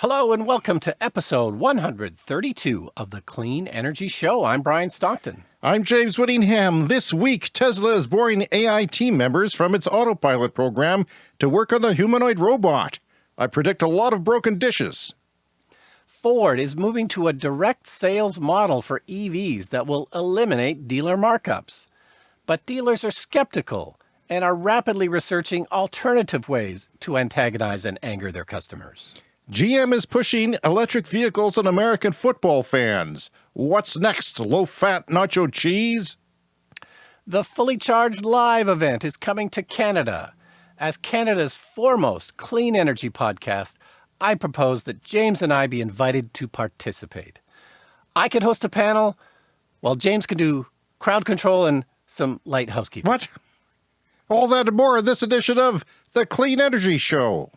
Hello and welcome to episode 132 of the Clean Energy Show. I'm Brian Stockton. I'm James Whittingham. This week, Tesla is boring AI team members from its autopilot program to work on the humanoid robot. I predict a lot of broken dishes. Ford is moving to a direct sales model for EVs that will eliminate dealer markups. But dealers are skeptical and are rapidly researching alternative ways to antagonize and anger their customers. GM is pushing electric vehicles on American football fans. What's next? Low fat nacho cheese? The Fully Charged Live event is coming to Canada. As Canada's foremost clean energy podcast, I propose that James and I be invited to participate. I could host a panel while James could do crowd control and some light housekeeping. What? All that and more in this edition of The Clean Energy Show.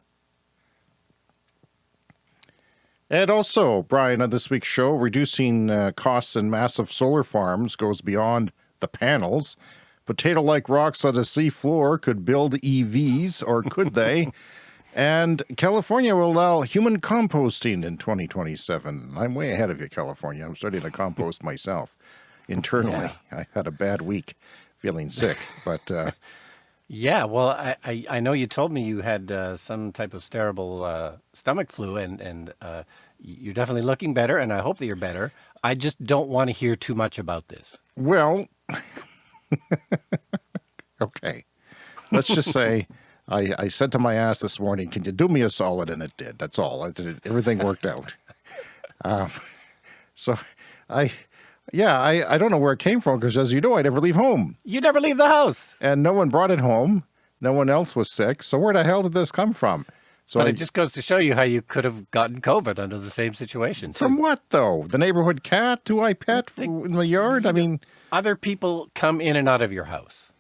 And also, Brian, on this week's show, reducing uh, costs in massive solar farms goes beyond the panels. Potato-like rocks on the seafloor could build EVs, or could they? and California will allow human composting in 2027. I'm way ahead of you, California. I'm starting to compost myself internally. Yeah. I had a bad week feeling sick, but... Uh, yeah, well, I, I, I, know you told me you had uh, some type of terrible uh, stomach flu, and and uh, you're definitely looking better, and I hope that you're better. I just don't want to hear too much about this. Well, okay, let's just say I, I said to my ass this morning, "Can you do me a solid?" And it did. That's all. I did. Everything worked out. Um, so I yeah, I, I don't know where it came from because as you know, I never leave home. You never leave the house. And no one brought it home. No one else was sick. So where the hell did this come from? So but I, it just goes to show you how you could have gotten COVID under the same situation. From what though? The neighborhood cat who I pet in my yard? I mean, other people come in and out of your house.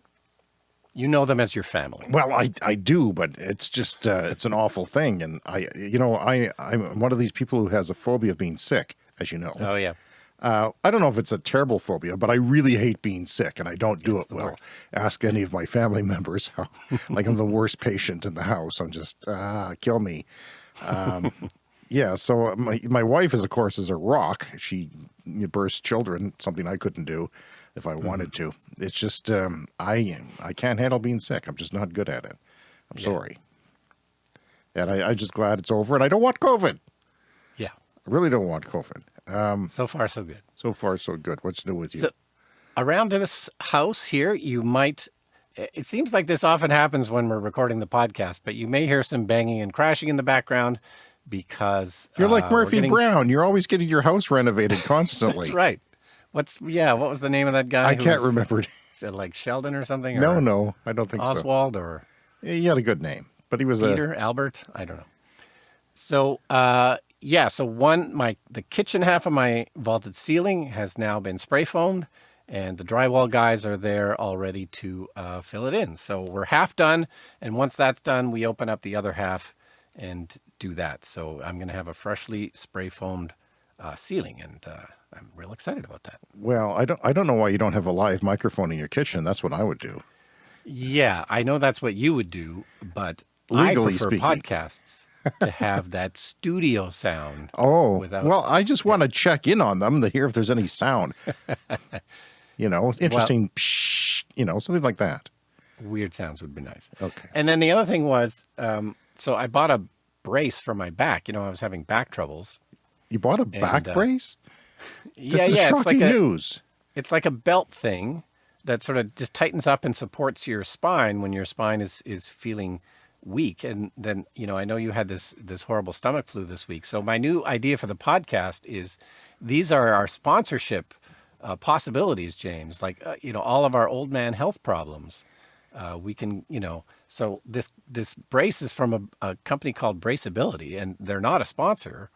You know them as your family. Well, I, I do, but it's just, uh, it's an awful thing. And I, you know, I, I'm one of these people who has a phobia of being sick, as you know. Oh yeah. Uh, I don't know if it's a terrible phobia, but I really hate being sick and I don't do it well. Worst. Ask any of my family members how, like I'm the worst patient in the house. I'm just, ah, kill me. Um, yeah. So my, my wife is, of course, is a rock. She births children, something I couldn't do if I wanted mm -hmm. to. It's just, um, I, I can't handle being sick. I'm just not good at it. I'm yeah. sorry. And I, I'm just glad it's over and I don't want COVID. Yeah. I really don't want COVID. Um, so far, so good. So far, so good. What's new with you? So, around this house here, you might, it seems like this often happens when we're recording the podcast, but you may hear some banging and crashing in the background because you're like uh, Murphy getting... Brown. You're always getting your house renovated constantly. That's right. What's, yeah, what was the name of that guy? I can't was, remember. Like Sheldon or something? No, or no, I don't think Oswald so. Oswald or? He had a good name, but he was Peter, a... Albert, I don't know. So, uh, yeah, so one, my the kitchen half of my vaulted ceiling has now been spray foamed and the drywall guys are there all ready to uh, fill it in. So we're half done. And once that's done, we open up the other half and do that. So I'm going to have a freshly spray foamed uh, ceiling and uh, I'm real excited about that. Well, I don't, I don't know why you don't have a live microphone in your kitchen. That's what I would do. Yeah, I know that's what you would do, but Legally I prefer speaking. podcasts to have that studio sound. Oh, without... well, I just want to check in on them to hear if there's any sound. you know, interesting, well, psh, you know, something like that. Weird sounds would be nice. Okay. And then the other thing was, um, so I bought a brace for my back. You know, I was having back troubles. You bought a back uh, brace? yeah, this yeah. it's like a, news. It's like a belt thing that sort of just tightens up and supports your spine when your spine is, is feeling week. And then, you know, I know you had this, this horrible stomach flu this week. So my new idea for the podcast is these are our sponsorship uh, possibilities, James, like, uh, you know, all of our old man health problems. Uh, we can, you know, so this, this brace is from a, a, company called Braceability and they're not a sponsor,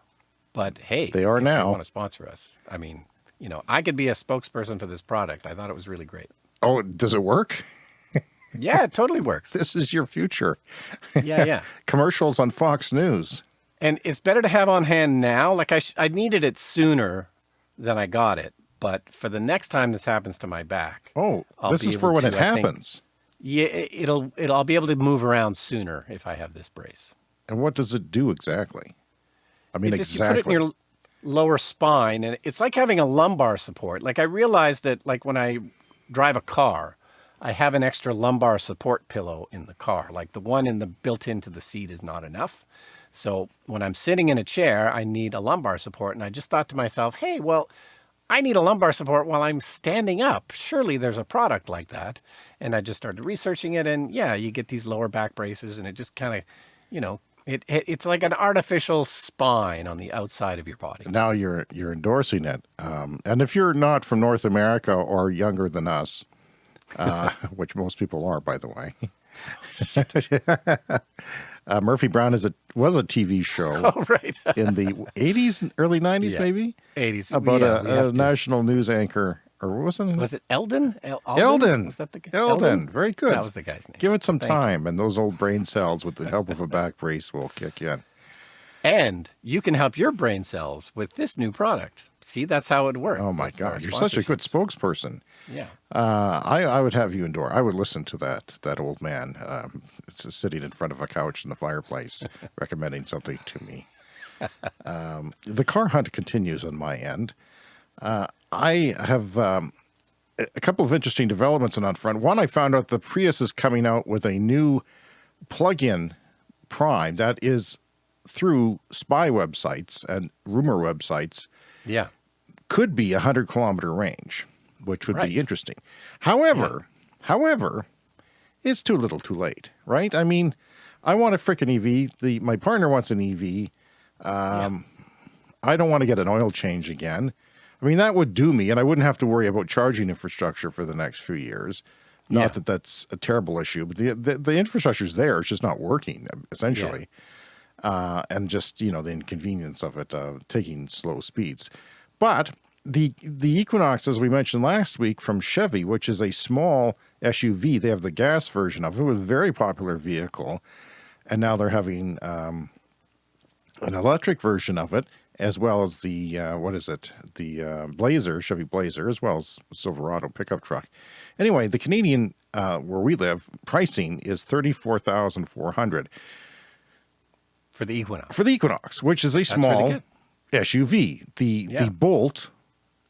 but hey, they are now. They want to sponsor us. I mean, you know, I could be a spokesperson for this product. I thought it was really great. Oh, does it work? Yeah, it totally works. this is your future. Yeah, yeah. Commercials on Fox News. And it's better to have on hand now. Like I, I needed it sooner than I got it. But for the next time this happens to my back. Oh, I'll this is for when to, it happens. Think, yeah, it'll, it'll, I'll be able to move around sooner if I have this brace. And what does it do exactly? I mean, just exactly. you put it in your lower spine, and it's like having a lumbar support. Like I realized that, like when I drive a car, I have an extra lumbar support pillow in the car. Like the one in the built into the seat is not enough. So when I'm sitting in a chair, I need a lumbar support. And I just thought to myself, hey, well, I need a lumbar support while I'm standing up. Surely there's a product like that. And I just started researching it. And yeah, you get these lower back braces, and it just kind of, you know, it, it it's like an artificial spine on the outside of your body. now you're you're endorsing it. Um, and if you're not from North America or younger than us, uh, which most people are, by the way, uh, Murphy Brown is a was a TV show Oh, right. in the 80s, and early 90s, Yeah. maybe 80s. about Yeah, a, a national news anchor, or wasn't it? Was it Eldin? El- Eldin. Was that the guy? Eldin. Very good. That was the guy's name. Give it some Thank you. time, and those old brain cells, with the help of a back brace, will kick in. And you can help your brain cells with this new product. See, that's how it works. Oh my God, you're such a good spokesperson. Yeah. Uh, I, I would have you endure. I would listen to that that old man um, sitting in front of a couch in the fireplace, recommending something to me. Um, the car hunt continues on my end. Uh, I have um, a couple of interesting developments on that front. One, I found out the Prius is coming out with a new plug-in Prime that is through spy websites and rumor websites Yeah. could be a hundred kilometer range, which would Right. be interesting. However, however, it's too little, too late, right? I mean, I want a freaking EV. The my partner wants an EV. Um, I don't want to get an oil change again. I mean, that would do me, and I wouldn't have to worry about charging infrastructure for the next few years. Not Yeah. that that's a terrible issue, but the the, the infrastructure's there. It's just not working, essentially uh, and just you know the inconvenience of it uh, taking slow speeds. But the the Equinox, as we mentioned last week, from Chevy, which is a small SUV, they have the gas version of it. It was a very popular vehicle, and now they're having um, an electric version of it, as well as the uh, what is it, the uh, Blazer, Chevy Blazer, as well as Silverado pickup truck. Anyway, the Canadian uh, where we live pricing is thirty four thousand four hundred For the Equinox. for the Equinox, which is a really small. SUV. The Yeah. the Bolt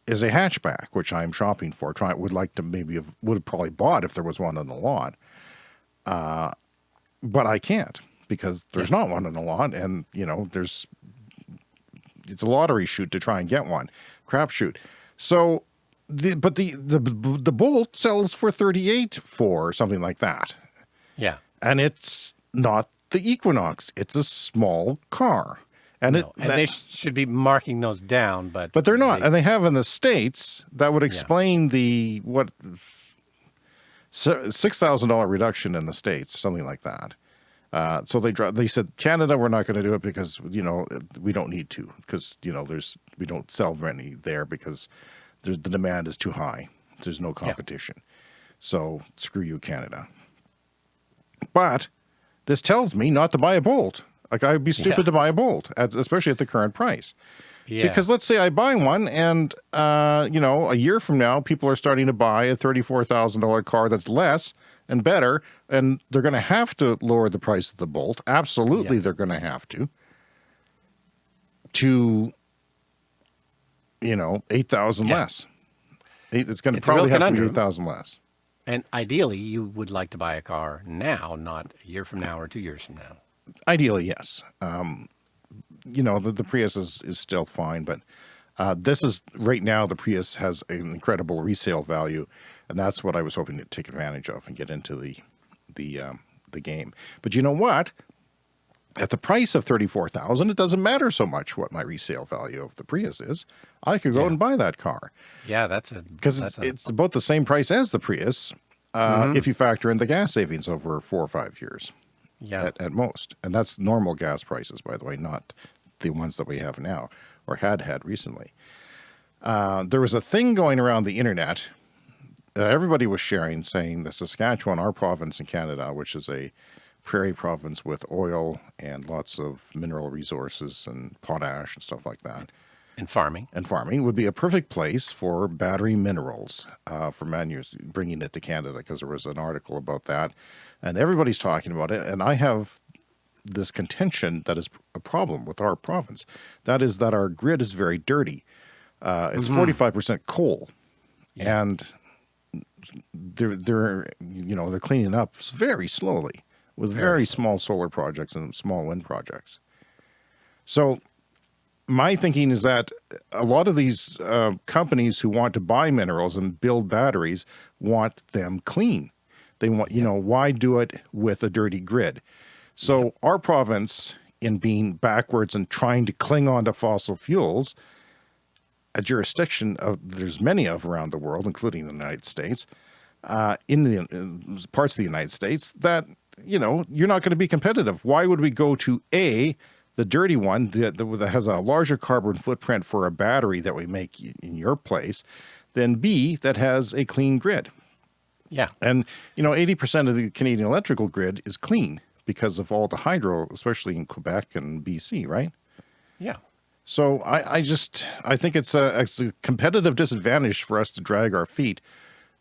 is a hatchback, which I'm shopping for. Try would like to maybe have would have probably bought if there was one on the lot. Uh, but I can't because there's not one on the lot, and you know there's it's a lottery shoot to try and get one, crapshoot. So. The, but the, the the Bolt sells for 38 for something like that Yeah. and it's not the Equinox. It's a small car, and No, it. and that- they should be marking those down, but but they're not, they- and they have in the states that would explain the what six thousand dollar reduction in the states, something like that. Uh, so they they said Canada, we're not going to do it because you know we don't need to because you know there's we don't sell any there because the, the demand is too high. There's no competition. So screw you, Canada. But this tells me not to buy a Bolt. Like I'd be stupid Yeah. to buy a Bolt, at, especially at the current price. yeah. Because let's say I buy one, and uh, you know, a year from now, people are starting to buy a thirty-four thousand dollar car that's less and better, and they're going to have to lower the price of the Bolt. Absolutely, Yeah. they're going to have to. To, you know, eight thousand Yeah. less. Eight, it's going to It's a real probably have to be eight thousand less. and ideally, you would like to buy a car now, not a year from now or two years from now. Ideally, yes. Um, you know, the, the Prius is, is still fine, but uh, this is right now the Prius has an incredible resale value, and that's what I was hoping to take advantage of and get into the the um, the game. But you know what? At the price of thirty four thousand, it doesn't matter so much what my resale value of the Prius is. I could go Yeah. and buy that car Yeah, that's a because it's, a, it's about the same price as the Prius. Uh, If you factor in the gas savings over four or five years yeah. at, at most. And that's normal gas prices, by the way, not the ones that we have now or had had recently. Uh, there was a thing going around the internet. that everybody was sharing, saying the Saskatchewan, our province in Canada, which is a prairie province with oil and lots of mineral resources and potash and stuff like that, And farming. and farming would be a perfect place for battery minerals uh, for manu- bringing it to Canada because there was an article about that, and everybody's talking about it. And I have this contention that is a problem with our province. That is that our grid is very dirty. Uh, it's 45% coal. And they're, they're, you know, they're cleaning up very slowly with very, Very small solar projects and small wind projects. So my thinking is that a lot of these uh, companies who want to buy minerals and build batteries want them clean. They want, you know, why do it with a dirty grid? So our province, in being backwards and trying to cling on to fossil fuels, a jurisdiction of there's many of around the world, including the United States, uh, in the in parts of the United States that you know you're not going to be competitive. Why would we go to a the dirty one that, that has a larger carbon footprint for a battery that we make in your place, than B that has a clean grid? Yeah. And you know, 80% of the Canadian electrical grid is clean because of all the hydro, especially in Quebec and BC, right? Yeah. So I, I just I think it's a, it's a competitive disadvantage for us to drag our feet,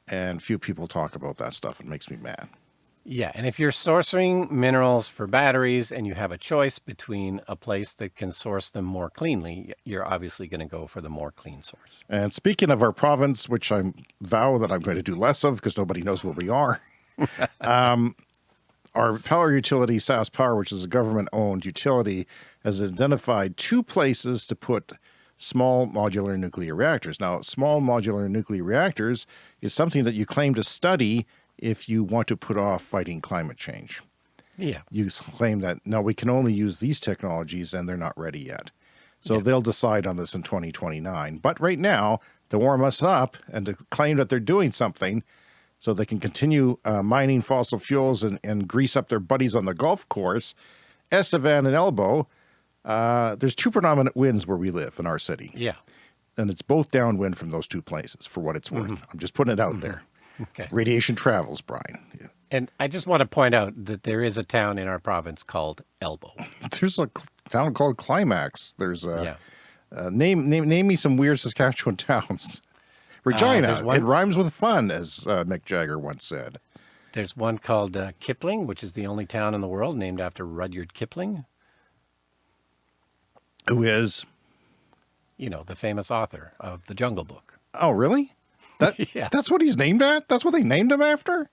and few people talk about that stuff. It makes me mad. Yeah, and if you're sourcing minerals for batteries and you have a choice between a place that can source them more cleanly, you're obviously going to go for the more clean source. And speaking of our province, which I vow that I'm going to do less of because nobody knows where we are, um, our power utility, SaskPower, which is a government-owned utility, has identified two places to put small modular nuclear reactors. Now, small modular nuclear reactors is something that you claim to study if you want to put off fighting climate change. Yeah. You claim that, no, we can only use these technologies and they're not ready yet. So they'll decide on this in 2029. But right now, to warm us up and to claim that they're doing something so they can continue uh, mining fossil fuels and, and grease up their buddies on the golf course, Estevan and Elbow, uh, there's two predominant winds where we live in our city. Yeah. And it's both downwind from those two places for what it's worth. I'm just putting it out there. Okay. Radiation travels, Brian. And I just want to point out that there is a town in our province called Elbow. There's a town called Climax. There's a Yeah. uh, name name name me some weird Saskatchewan towns. Regina. there's one- it rhymes with fun, as uh, Mick Jagger once said. There's one called uh, Kipling, which is the only town in the world named after Rudyard Kipling, Who is? you know, the famous author of The Jungle Book. Oh, really? That Yeah. that's what he's named at. That's what they named him after.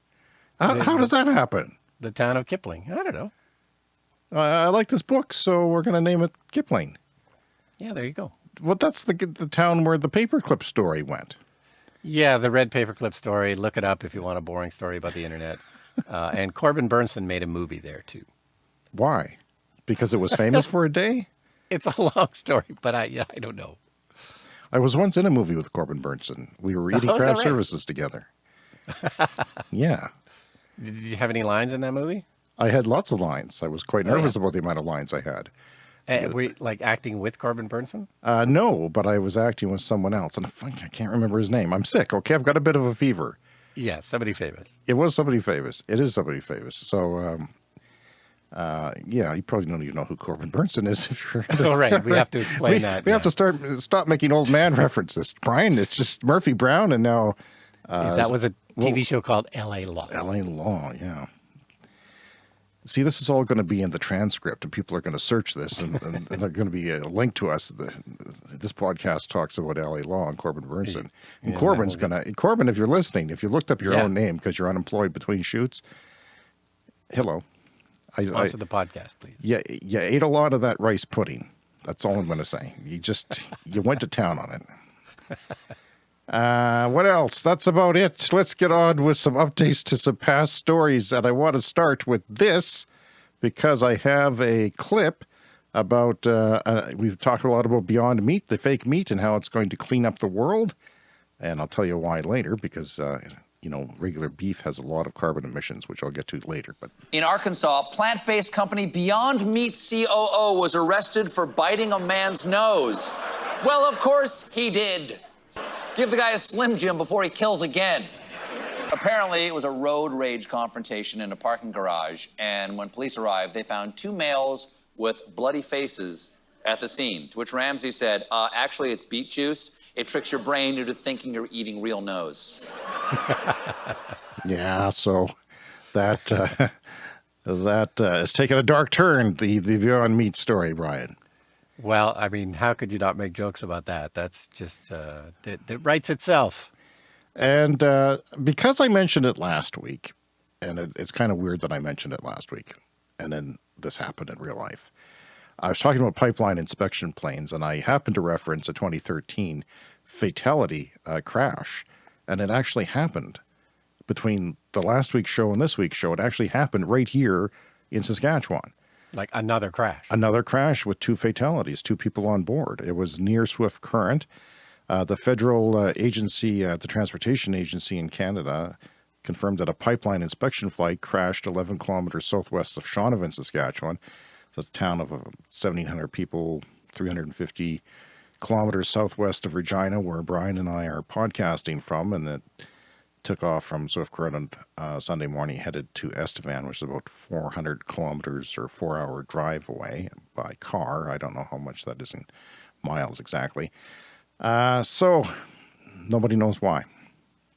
How, The- how does that happen? The town of Kipling. I don't know. Uh, I like this book, so we're going to name it Kipling. Yeah, there you go. Well, that's the the town where the paperclip story went. Yeah, the red paperclip story. Look it up if you want a boring story about the internet. Uh, and Corbin Bernsen made a movie there too. Why? Because it was famous for a day. It's a long story, but I yeah, I don't know. I was once in a movie with Corbin Bernsen. We were eating Oh, craft right? services together. yeah. Did you have any lines in that movie? I had lots of lines. I was quite Oh, yeah. nervous about the amount of lines I had. Uh, were you, like acting with Corbin Bernsen? Uh, no, but I was acting with someone else, and I I can't remember his name. I'm sick. Okay, I've got a bit of a fever. Yeah, somebody famous. It was somebody famous. It is somebody famous. So, um, uh, yeah, you probably don't even know who Corbin Bernsen is if you're. Oh, right. We have to explain we, that. we have to start stop making old man references. Brian, it's just Murphy Brown, and now Yeah, that was a TV well- show called L.A. Law. L.A. Law. Yeah. See, this is all going to be in the transcript, and people are going to search this, and, and, and they're going to be a link to us. The, this podcast talks about L.A. Law and Corbin Bernsen, and Yeah, Corbin's going to Corbin. If you're listening, if you looked up your Yeah. own name because you're unemployed between shoots, hello. I, I, the podcast, please. yeah, you ate a lot of that rice pudding. That's all I'm going to say. You just you went to town on it. Uh, what else? That's about it. Let's get on with some updates to some past stories. And I want to start with this because I have a clip about, uh, uh, we've talked a lot about Beyond Meat, the fake meat, and how it's going to clean up the world. And I'll tell you why later because, uh, you know, regular beef has a lot of carbon emissions, which I'll get to later. But In Arkansas, plant based company Beyond Meat COO was arrested for biting a man's nose. Well, of course he did. Give the guy a Slim Jim before he kills again. Apparently, it was a road rage confrontation in a parking garage, and when police arrived, they found two males with bloody faces at the scene. To which Ramsey said, uh, Actually, it's beet juice. It tricks your brain into thinking you're eating real nose. Yeah, so that uh, That uh, has taken a dark turn, the, the Beyond Meat story, Brian. Well, I mean, how could you not make jokes about that? That's just, uh, it, it writes itself. And uh, because I mentioned it last week, and it, it's kind of weird that I mentioned it last week, and then this happened in real life. I was talking about pipeline inspection planes, and I happened to reference a 2013 fatality uh, crash, and it actually happened between the last week's show and this week's show. It actually happened right here in Saskatchewan. Like another crash. Another crash with two fatalities, two people on board. It was near Swift Current. Uh, the federal uh, agency, uh, the transportation agency in Canada, confirmed that a pipeline inspection flight crashed 11 kilometers southwest of Shaunavon, Saskatchewan. It's a town of 1,700 uh, people, 350 kilometers southwest of Regina, where Brian and I are podcasting from, and it took off from Swift Current uh, Sunday morning, headed to Estevan, which is about 400 kilometers or four hour drive away by car. I don't know how much that is in miles exactly. Uh, so nobody knows why,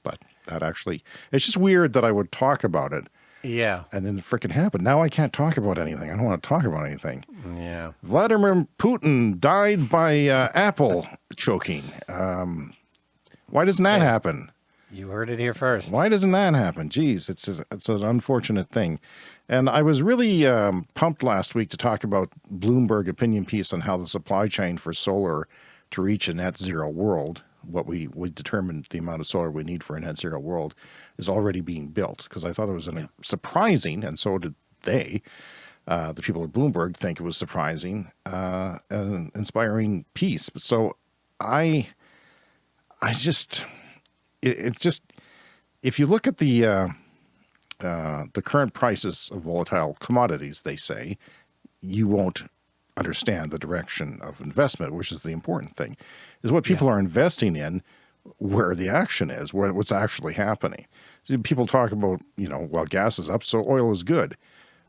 but that actually, it's just weird that I would talk about it. Yeah. And then it freaking happened. Now I can't talk about anything. I don't want to talk about anything. Yeah. Vladimir Putin died by uh, apple choking. Um, why doesn't that yeah. happen? You heard it here first. Why doesn't that happen? Geez, it's a, it's an unfortunate thing. And I was really um, pumped last week to talk about Bloomberg opinion piece on how the supply chain for solar to reach a net zero world, what we, we determined the amount of solar we need for a net zero world is already being built. Because I thought it was an, yeah. surprising, and so did they, uh, the people at Bloomberg think it was surprising, uh, an inspiring piece. So I, I just, it, it's just, if you look at the, uh, uh, the current prices of volatile commodities, they say, you won't understand the direction of investment, which is the important thing, is what people yeah. are investing in, where the action is, where what's actually happening. People talk about, you know, well, gas is up, so oil is good.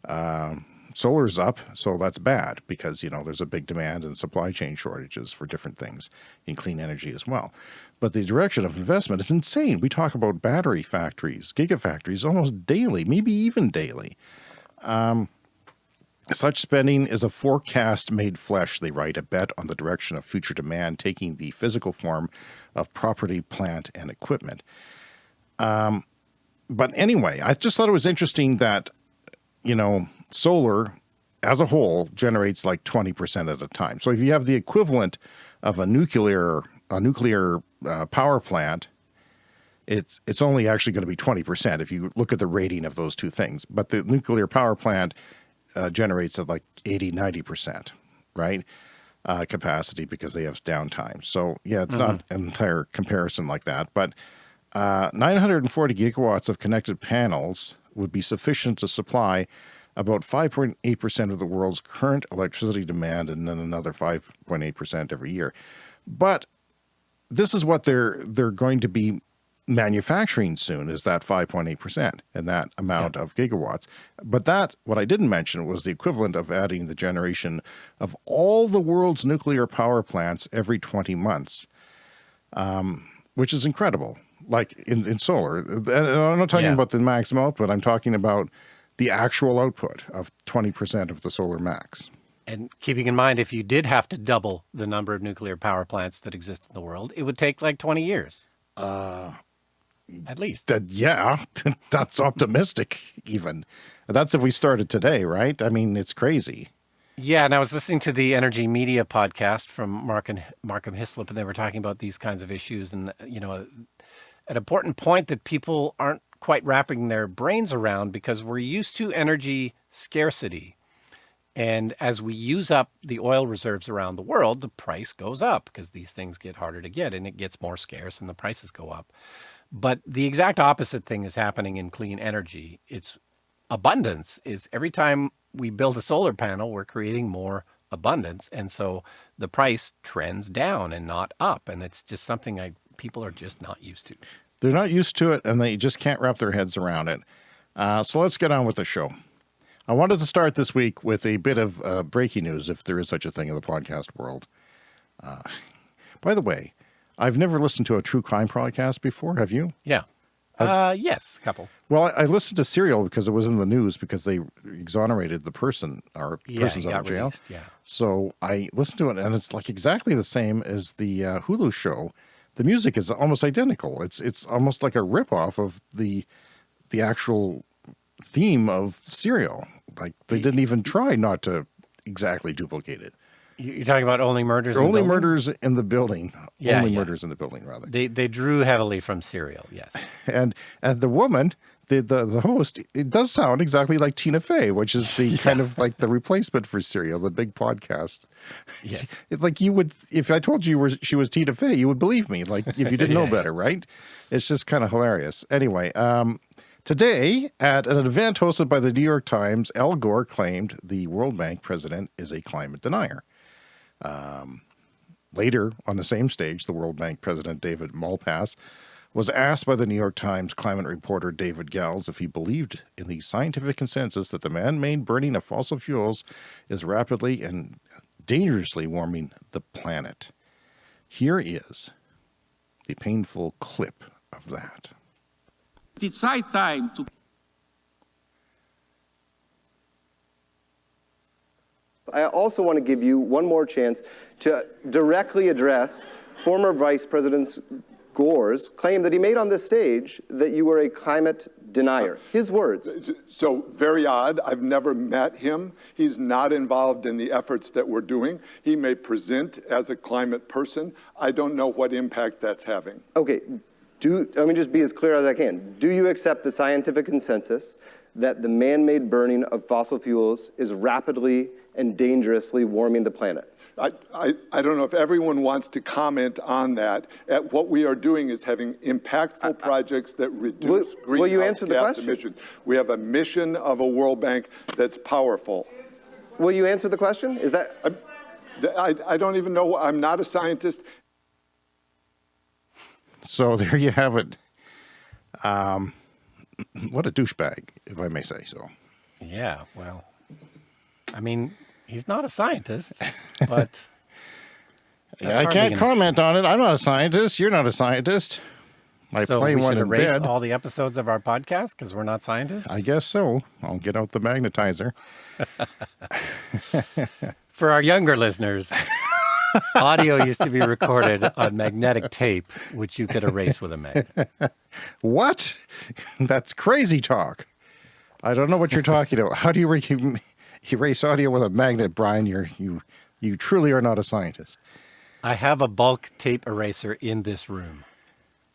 Um, solar's up, so that's bad because, you know, there's a big demand and supply chain shortages for different things in clean energy as well. But the direction of investment is insane. We talk about battery factories, gigafactories almost daily, maybe even daily. Um, such spending is a forecast made flesh, they write, a bet on the direction of future demand taking the physical form of property, plant, and equipment. Um, but anyway, I just thought it was interesting that, you know, solar as a whole generates like 20% at a time. So if you have the equivalent of a nuclear, a nuclear uh, power plant, it's, it's only actually going to be 20% if you look at the rating of those two things. But the nuclear power plant uh, generates at like 80, 90%, right? Uh, capacity because they have downtime. So yeah, it's mm -hmm. not mm-hmm. an entire comparison like that, but uh, 940 gigawatts of connected panels would be sufficient to supply about 5.8% of the world's current electricity demand and then another 5.8% every year. But this is what they're they're going to be manufacturing soon is that 5.8% and that amount yeah. of gigawatts. But that, what I didn't mention was the equivalent of adding the generation of all the world's nuclear power plants every 20 months, um, which is incredible. Like in, in solar, and I'm not talking yeah. about the maximum output, I'm talking about the actual output of 20% of the solar max. And keeping in mind, if you did have to double the number of nuclear power plants that exist in the world, it would take like 20 years. Uh, at least. That, yeah, that's optimistic even. That's if we started today, right? I mean, it's crazy. Yeah, and I was listening to the Energi Media podcast from Mark and Markham Hislop, and they were talking about these kinds of issues. And, you know, an important point that people aren't quite wrapping their brains around because we're used to energy scarcity. And as we use up the oil reserves around the world, the price goes up because these things get harder to get and it gets more scarce and the prices go up. But the exact opposite thing is happening in clean energy. It's abundance is every time we build a solar panel, we're creating more abundance. And so the price trends down and not up. And it's just something I, people are just not used to. They're not used to it and they just can't wrap their heads around it. Uh, so let's get on with the show. I wanted to start this week with a bit of uh, breaking news, if there is such a thing in the podcast world. Uh, by the way, I've never listened to a true crime podcast before. Have you? Yeah. Uh, yes, a couple. Well, I, I listened to Serial because it was in the news because they exonerated the person or Yeah, person's out of jail. released, yeah. So I listened to it, and it's like exactly the same as the uh, Hulu show. The music is almost identical. It's it's almost like a ripoff of the the actual theme of Serial. Like they didn't even try not to exactly duplicate it. You- You're talking about only murders. Only Building? murders in the building. Yeah, only yeah. murders in the building, rather. They they drew heavily from Serial. Yes. and and the woman the, the the host it does sound exactly like tina fey which is the kind of like the replacement for serial the big podcast Yes. It- like you would if i told you were she was tina fey you would believe me like if you didn't know Yeah. better right it's just kind of hilarious anyway um Today, at an event hosted by the New York Times, Al Gore claimed the World Bank president is a climate denier. Um, later, on the same stage, the World Bank president, David Malpass, was asked by the New York Times climate reporter David Gelles if he believed in the scientific consensus that the man-made burning of fossil fuels is rapidly and dangerously warming the planet. Here is the painful clip of that. It's high time to I also want to give you one more chance to directly address former Vice President Gore's claim that he made on this stage that you were a climate denier. His words. Uh, so very odd. I've never met him. He's not involved in the efforts that we're doing. He may present as a climate person. I don't know what impact that's having. Okay, do, let me just be as clear as I can. Do you accept the scientific consensus that the man-made burning of fossil fuels is rapidly and dangerously warming the planet? I, I, I don't know if everyone wants to comment on that. At what we are doing is having impactful projects that reduce will you greenhouse answer the gas question? emissions. We have a mission of a World Bank that's powerful. Will you answer the question? Is that, I, I don't even know. I'm not a scientist. So there you have it. Um, what a douchebag, if I may say so. Yeah. Well, I mean, he's not a scientist, but Yeah, I can't comment on it. I'm not a scientist. You're not a scientist. I so play we one should in erase bed. all the episodes of our podcast because we're not scientists. I guess so. I'll get out the magnetizer. For our younger listeners, audio used to be recorded on magnetic tape, which you could erase with a magnet. What? That's crazy talk. I don't know what you're talking about. How do you erase audio with a magnet, Brian? You're you you truly are not a scientist. I have a bulk tape eraser in this room.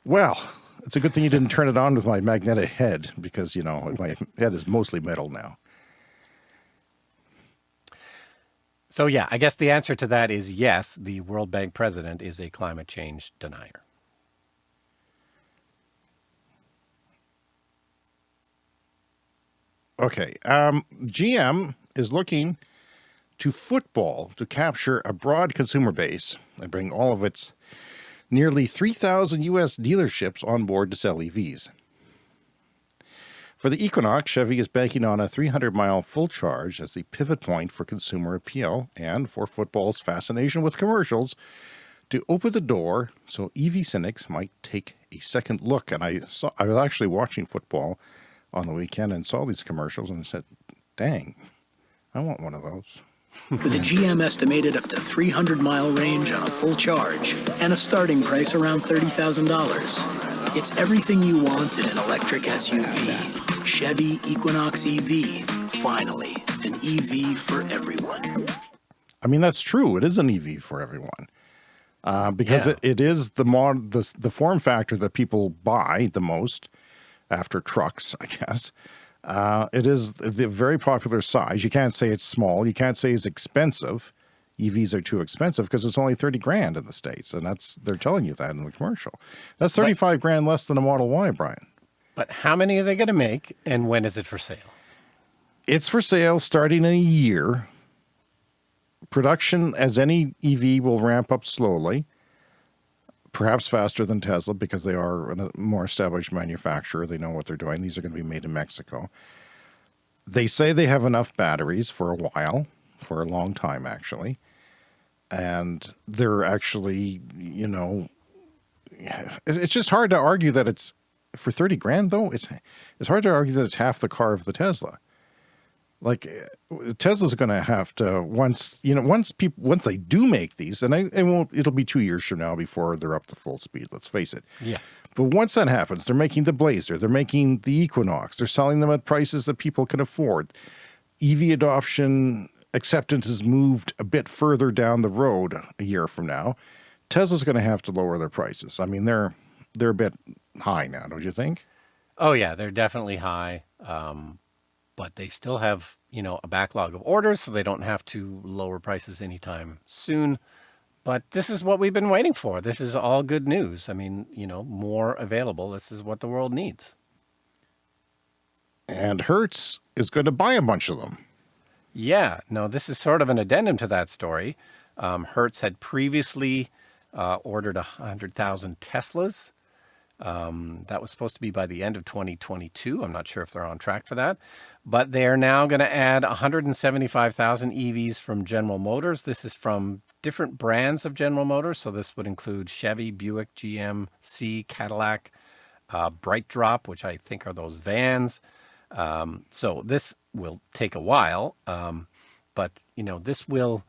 Well, it's a good thing you didn't turn it on with my magnetic head because you know my head is mostly metal now. So, yeah, I guess the answer to that is yes, the World Bank president is a climate change denier. Okay. Um, GM is looking to football to capture a broad consumer base and bring all of its nearly 3,000 U.S. dealerships on board to sell EVs. For the Equinox, Chevy is banking on a 300 mile full charge as the pivot point for consumer appeal and for football's fascination with commercials to open the door so EV cynics might take a second look. And I saw, I was actually watching football on the weekend and saw these commercials and said, dang, I want one of those. With a GM estimated up to 300 mile range on a full charge and a starting price around $30,000. It's everything you want in an electric SUV. Chevy Equinox EV. Finally, an EV for everyone. I mean, that's true. It is an EV for everyone. Uh, because Yeah. it, it is the, mod, the the form factor that people buy the most after trucks, I guess. Uh, it is the very popular size. You can't say it's small. You can't say it's expensive. EVs are too expensive because it's only 30 grand in the States. And that's, they're telling you that in the commercial. That's 35 grand less than a Model Y, Brian. But how many are they going to make and when is it for sale? It's for sale starting in a year. Production, as any EV, will ramp up slowly, perhaps faster than Tesla because they are a uh, more established manufacturer. They know what they're doing. These are going to be made in Mexico. They say they have enough batteries for a while, for a long time, actually. And they're actually, you know, it's just hard to argue that it's for 30 grand though, it's, it's hard to argue that it's half the car of the Tesla. Like Tesla's going to have to once, you know, once people, once they do make these and I, it won't, it'll be two years from now before they're up to full speed. Let's face it. Yeah. But once that happens, they're making the Blazer, they're making the Equinox, they're selling them at prices that people can afford. EV adoption acceptance has moved a bit further down the road a year from now. Tesla's going to have to lower their prices. I mean, they're they're a bit high now, don't you think? Oh yeah, they're definitely high. Um, but they still have, you know, a backlog of orders, so they don't have to lower prices anytime soon. But this is what we've been waiting for. This is all good news. I mean, you know, more available. This is what the world needs. And Hertz is going to buy a bunch of them. Yeah, no, this is sort of an addendum to that story. Um, Hertz had previously uh, ordered 100,000 Teslas. Um, that was supposed to be by the end of 2022. I'm not sure if they're on track for that, but they are now going to add 175,000 EVs from General Motors. This is from different brands of General Motors. So this would include Chevy, Buick, GMC, Cadillac, uh, BrightDrop, which I think are those vans. Um, so this will take a while, um, but you know this will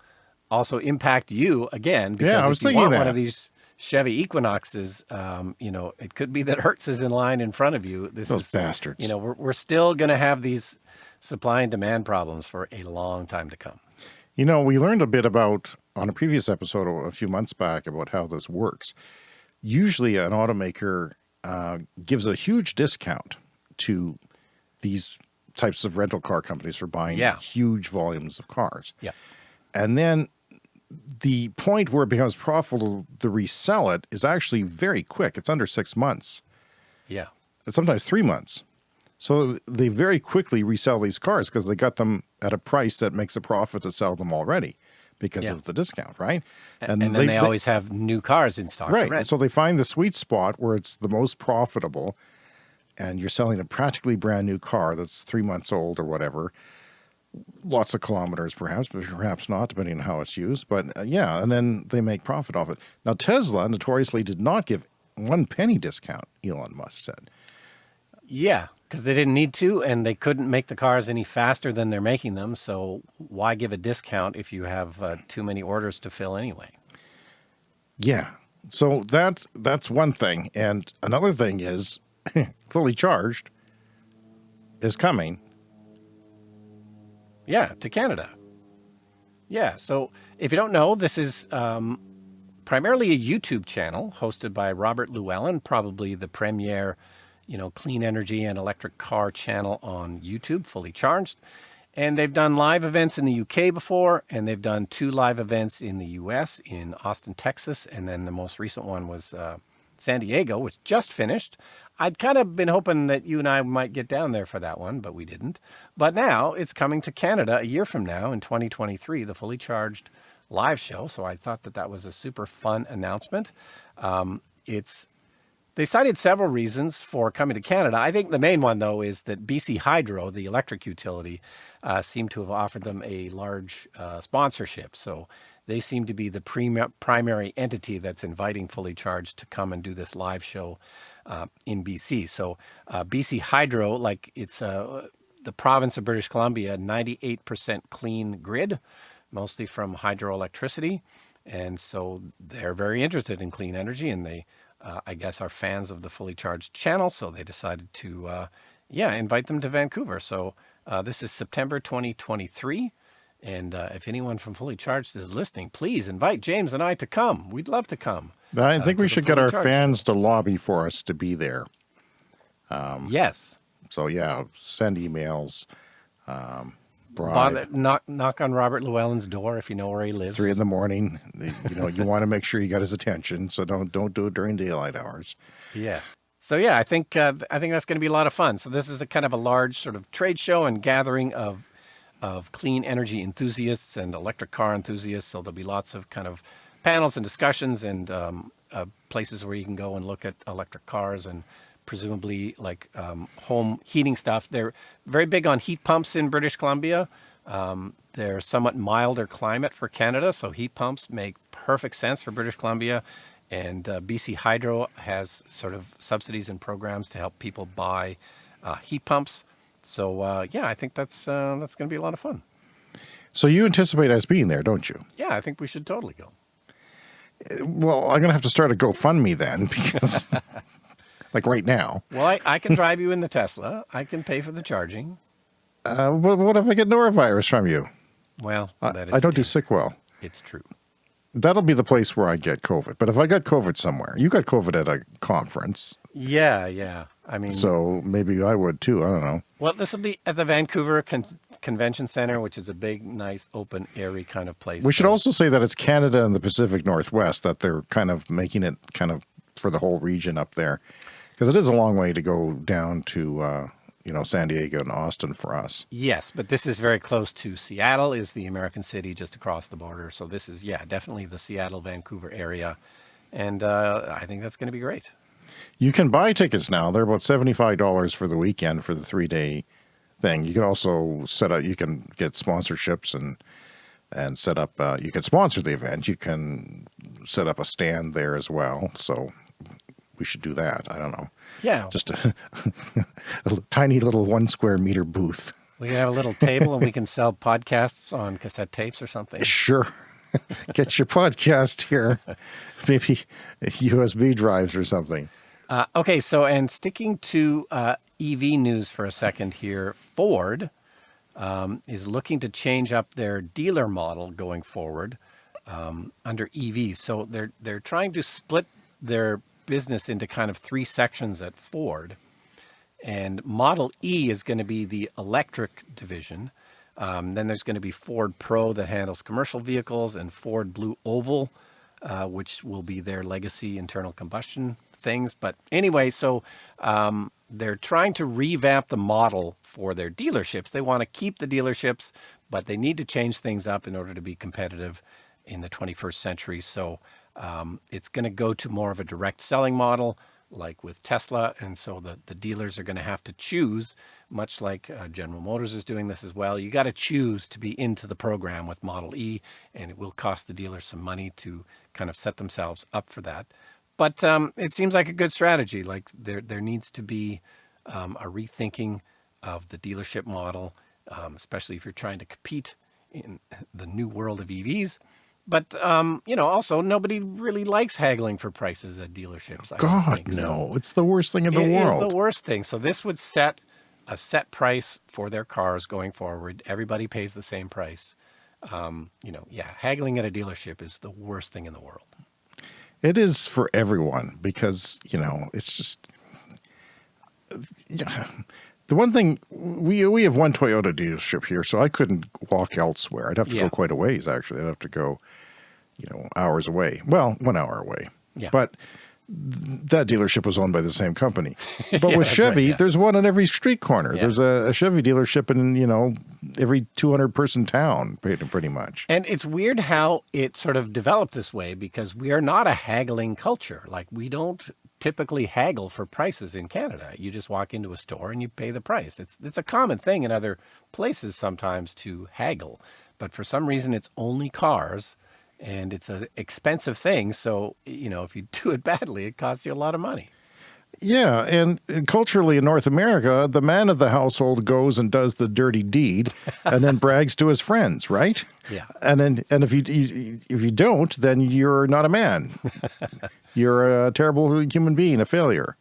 also impact you again because Yeah, I if you want one of these Chevy Equinoxes, um, you know it could be that Hertz is in line in front of you. This Those is bastards. You know we're we're still going to have these supply and demand problems for a long time to come. You know, we learned a bit about on a previous episode a few months back about how this works. Usually, an automaker uh, gives a huge discount to these types of rental car companies for buying Yeah. huge volumes of cars. Yeah. And then the point where it becomes profitable to resell it is actually very quick. It's under six months, Yeah. sometimes three months. So they very quickly resell these cars because they got them at a price that makes a profit to sell them already because Yeah. of the discount, right? And, then they, always have new cars in stock. right. So they find the sweet spot where it's the most profitable and you're selling a practically brand new car that's three months old or whatever. Lots of kilometers, perhaps, but perhaps not, depending on how it's used. But uh, yeah, and then they make profit off it. Now, Tesla notoriously did not give one penny discount, Elon Musk said. Yeah, because they didn't need to, and they couldn't make the cars any faster than they're making them. So why give a discount if you have uh, too many orders to fill anyway? Yeah. So that's that's one thing. And another thing is fully charged is coming. Yeah, to Canada. Yeah, so if you don't know, this is um, primarily a YouTube channel hosted by Robert Llewellyn, probably the premier, you know, clean energy and electric car channel on YouTube, fully charged. And they've done live events in the UK before, and they've done two live events in the US, in Austin, Texas, and then the most recent one was uh, San Diego, which just finished. I'd kind of been hoping that you and I might get down there for that one, but we didn't. But now it's coming to Canada a year from now in 2023, the fully charged live show. So I thought that that was a super fun announcement. Um, it's they cited several reasons for coming to Canada. I think the main one, though, is that BC Hydro, the electric utility, uh, seemed to have offered them a large uh, sponsorship. So they seem to be the prim- primary entity that's inviting Fully Charged to come and do this live show uh, in BC. So uh, BC Hydro, like it's uh, the province of British Columbia, 98% clean grid, mostly from hydroelectricity. And so they're very interested in clean energy and they uh, I guess, are fans of the Fully Charged channel. So they decided to, uh, yeah, invite them to Vancouver. So uh, this is September 2023. And uh, if anyone from Fully Charged is listening, please invite James and I to come. We'd love to come. I uh, think to we should get our Charged fans to lobby for us to be there. Yes. So yeah, send emails. Um, knock, knock on Robert Llewellyn's door if you know where he lives. Three in the morning. You know, you want to make sure you got his attention, so don't don't do it during daylight hours. Yeah. So yeah, I think uh, I think that's going to be a lot of fun. So this is a kind of a large sort of trade show and gathering of of clean energy enthusiasts and electric car enthusiasts. So there'll be lots of kind of panels and discussions and um, uh, places where you can go and look at electric cars and presumably like um, home heating stuff. They're very big on heat pumps in British Columbia. Um, they're somewhat milder climate for Canada, so heat pumps make perfect sense for British Columbia. And uh, BC Hydro has sort of subsidies and programs to help people buy uh, heat pumps. So uh, yeah, I think that's uh, that's going to be a lot of fun. So you anticipate us being there, don't you? Yeah, I think we should totally go. Well, I'm going to have to start a GoFundMe then because, like right now. Well, I, I can drive you in the Tesla. I can pay for the charging. Uh, what, what if I get norovirus from you? Well, I, I don't do sick well. It's true. That'll be the place where I get COVID. But if I got COVID somewhere, you got COVID at a conference, Yeah, yeah. I mean, so maybe I would too. I don't know. well, this will be at the Vancouver Con- Convention Center, which is a big, nice, open, airy kind of place. We should So- also say that it's Canada and the Pacific Northwest that they're kind of making it kind of for the whole region up there, because it is a long way to go down to uh, you know San Diego and Austin for us. Yes, but this is very close to Seattle, is the American city just across the border. So this is, yeah, definitely the Seattle, Vancouver area. And uh, I think that's going to be great. You can buy tickets now. They're about seventy-five dollars for the weekend for the three-day thing. You can also set up. You can get sponsorships and and set up. Uh, you can sponsor the event. You can set up a stand there as well. So we should do that. I don't know. Yeah. Just a, a tiny little one square meter booth. we can have a little table and we can sell podcasts on cassette tapes or something. Sure. Get your podcast here. Maybe USB drives or something. Uh, okay, so and sticking to uh, EV news for a second here, Ford um, is looking to change up their dealer model going forward um, under EV. So they're they're trying to split their business into kind of three sections at Ford, and Model E is going to be the electric division. Um, then there's going to be Ford Pro that handles commercial vehicles, and Ford Blue Oval, uh, which will be their legacy internal combustion things. But anyway, so um, they're trying to revamp the model for their dealerships. They want to keep the dealerships, but they need to change things up in order to be competitive in the 21st century. So um, it's going to go to more of a direct selling model like with Tesla. And so the, the dealers are going to have to choose, much like uh, General Motors is doing this as well. You got to choose to be into the program with Model E, and it will cost the dealer some money to kind of set themselves up for that. But um, it seems like a good strategy. Like there, there needs to be um, a rethinking of the dealership model, um, especially if you're trying to compete in the new world of EVs. But um, you know, also nobody really likes haggling for prices at dealerships. I God, think. So no. It's the worst thing in the it is world. the worst thing. So this would set a set price for their cars going forward. Everybody pays the same price. Um, you know, yeah, haggling at a dealership is the worst thing in the world. It is for everyone because, you know, it's just yeah. The one thing we we have one Toyota dealership here, so I couldn't walk elsewhere. I'd have to Yeah. go quite a ways actually. I'd have to go, you know, hours away. Well, one hour away. Yeah. But that dealership was owned by the same company. But Yeah, with that's right, Chevy, yeah. there's one on every street corner. Yeah. There's a, a Chevy dealership in, you know, every 200 person town pretty, pretty much. And it's weird how it sort of developed this way because we are not a haggling culture. Like we don't typically haggle for prices in Canada. You just walk into a store and you pay the price. It's it's a common thing in other places sometimes to haggle, but for some reason it's only cars and it's an expensive thing. So, you know, if you do it badly, it costs you a lot of money. Yeah, and culturally in North America, the man of the household goes and does the dirty deed, and then brags to his friends, right? Yeah. And then, and if you if you don't, then you're not a man. you're a terrible human being, a failure.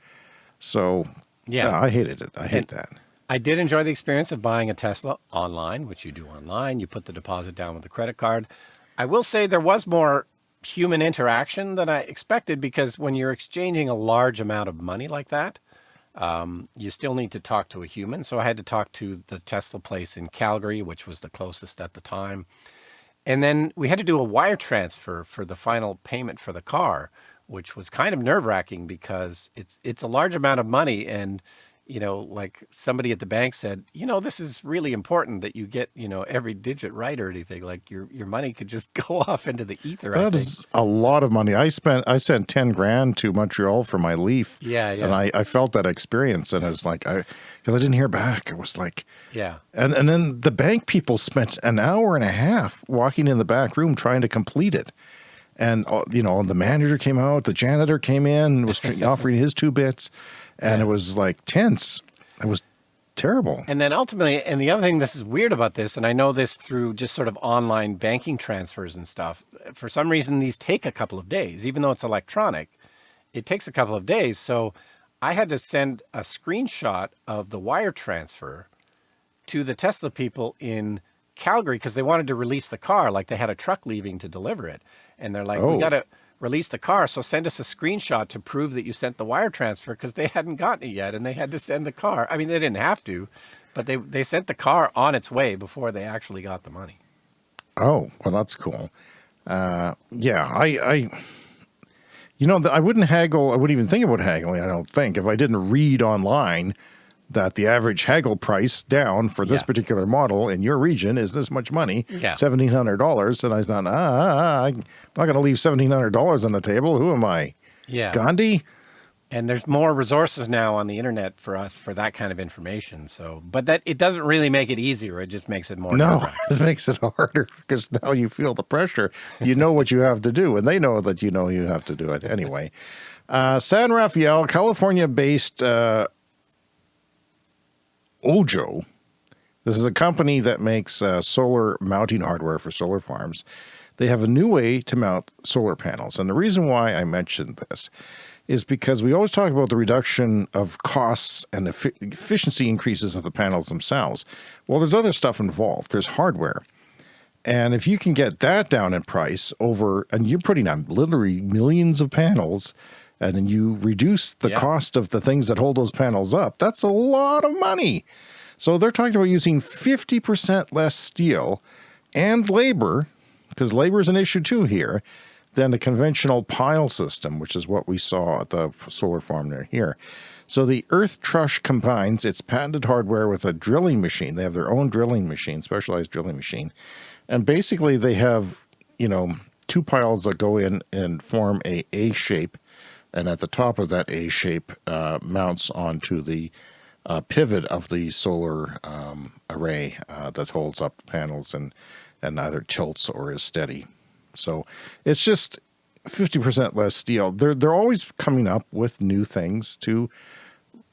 So, Yeah. I hated it. I hate And- that. I did enjoy the experience of buying a Tesla online, which you do online. You put the deposit down with a credit card. I will say there was more human interaction than I expected because when you're exchanging a large amount of money like that, um, you still need to talk to a human. So I had to talk to the Tesla place in Calgary, which was the closest at the time. And then we had to do a wire transfer for the final payment for the car, which was kind of nerve wracking because it's it's a large amount of money and you know, like somebody at the bank said, you know, this is really important that you get, you know, every digit right or anything. Like your your money could just go off into the ether. I That is a lot of money. I spent I sent ten grand to Montreal for my Leaf. Yeah, yeah. And I, I felt that experience, and it was like I because I didn't hear back. It was like yeah. And and then the bank people spent an hour and a half walking in the back room trying to complete it. And uh, you know the manager came out, the janitor came in, was offering his two bits, and it was like tense. It was terrible. And then ultimately, and the other thing this is weird about this, and I know this through just sort of online banking transfers and stuff. For some reason, these take a couple of days, even though it's electronic. It takes a couple of days. So I had to send a screenshot of the wire transfer to the Tesla people in Calgary because they wanted to release the car. Like they had a truck leaving to deliver it. And they're like, Oh. we got to release the car. So send us a screenshot to prove that you sent the wire transfer because they hadn't gotten it yet. And they had to send the car. I mean, they didn't have to, but they, they sent the car on its way before they actually got the money. Oh, well, that's cool. Uh, yeah, I, I, you know, I wouldn't haggle. I wouldn't even think about haggling. I don't think if I didn't read online that the average haggle price down for this Yeah. particular model in your region is this much money, Yeah. seventeen hundred dollars, and I thought, ah, ah, ah, I'm not going to leave seventeen hundred dollars on the table. Who am I, Yeah. Gandhi? And there's more resources now on the internet for us for that kind of information. So, but that it doesn't really make it easier. It just makes it more. No, nerve-wracking. makes it harder because now you feel the pressure. You know what you have to do, and they know that you know you have to do it anyway. Uh, San Rafael, California based uh, Ojjo. This is a company that makes uh, solar mounting hardware for solar farms. They have a new way to mount solar panels. And the reason why I mentioned this is because we always talk about the reduction of costs and effi- efficiency increases of the panels themselves. Well, there's other stuff involved. There's hardware. And if you can get that down in price over, and you're putting on literally millions of panels, and then you reduce the Yeah. cost of the things that hold those panels up, that's a lot of money. So they're talking about using 50% less steel and labor, because labor is an issue too here, than the conventional pile system, which is what we saw at the solar farm near here. So the Earth Truss combines its patented hardware with a drilling machine. They have their own drilling machine, specialized drilling machine. And basically they have, you know, two piles that go in and form a A shape. And at the top of that A shape uh, mounts onto the uh, pivot of the solar um, array uh, that holds up the panels and, and either tilts or is steady. So it's just 50% less steel. They're, they're always coming up with new things to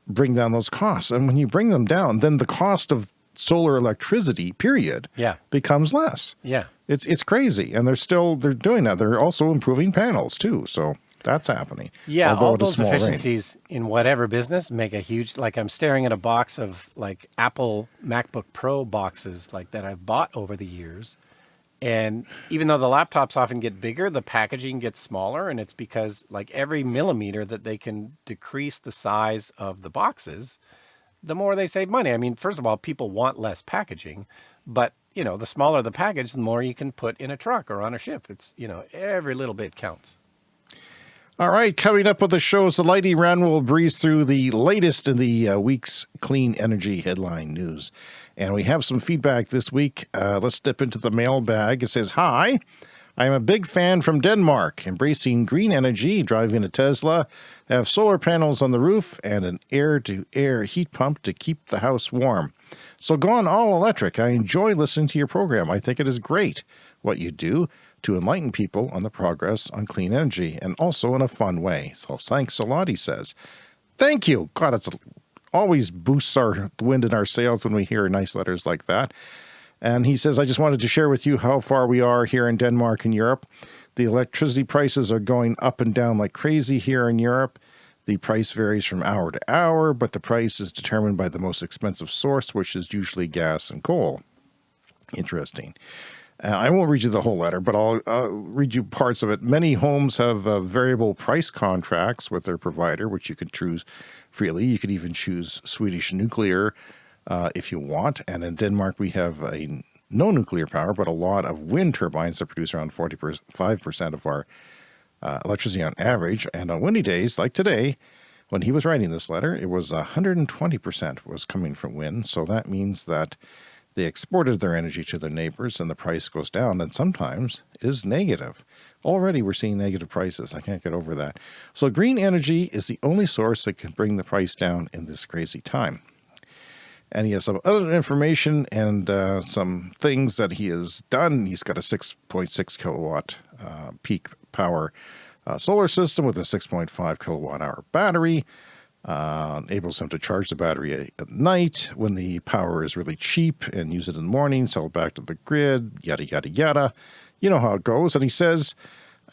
bring down those costs. And when you bring them down, then the cost of solar electricity, period, Yeah. becomes less. Yeah. It's it's crazy, and they're still they're doing that. They're also improving panels too, so that's happening. Yeah, all those rate. efficiencies in whatever business make a huge. Like I'm staring at a box of like Apple MacBook Pro boxes like that I've bought over the years, and even though the laptops often get bigger, the packaging gets smaller, and it's because like every millimeter that they can decrease the size of the boxes, the more they save money. I mean, first of all, people want less packaging, but you know, the smaller the package, the more you can put in a truck or on a ship. It's you know, every little bit counts. All right, coming up with the shows, the Lightning Round will breeze through the latest in the uh, week's clean energy headline news. And we have some feedback this week. Uh, let's step into the mailbag. It says, Hi, I am a big fan from Denmark, embracing green energy, driving a Tesla, have solar panels on the roof, and an air to air heat pump to keep the house warm. So gone all electric. I enjoy listening to your program. I think it is great what you do to enlighten people on the progress on clean energy and also in a fun way. So thanks a lot, he says. Thank you. God, it's always boosts our wind in our sails when we hear nice letters like that. And he says, I just wanted to share with you how far we are here in Denmark and Europe. The electricity prices are going up and down like crazy here in Europe. The price varies from hour to hour, but the price is determined by the most expensive source, which is usually gas and coal. Interesting. Uh, I won't read you the whole letter, but I'll uh, read you parts of it. Many homes have uh, variable price contracts with their provider, which you can choose freely. You could even choose Swedish nuclear uh, if you want. And in Denmark, we have a no nuclear power, but a lot of wind turbines that produce around 45% of our uh, electricity on average. And on windy days like today, when he was writing this letter, it was 120% was coming from wind. So that means that they exported their energy to their neighbors and the price goes down and sometimes is negative. Already we're seeing negative prices. I can't get over that. So green energy is the only source that can bring the price down in this crazy time. And he has some other information and uh, some things that he has done. He's got a 6.6 kilowatt uh, peak power uh, solar system with a 6.5 kilowatt hour battery. Uh, enables them to charge the battery at night when the power is really cheap and use it in the morning, sell it back to the grid, yada, yada, yada. You know how it goes. And he says,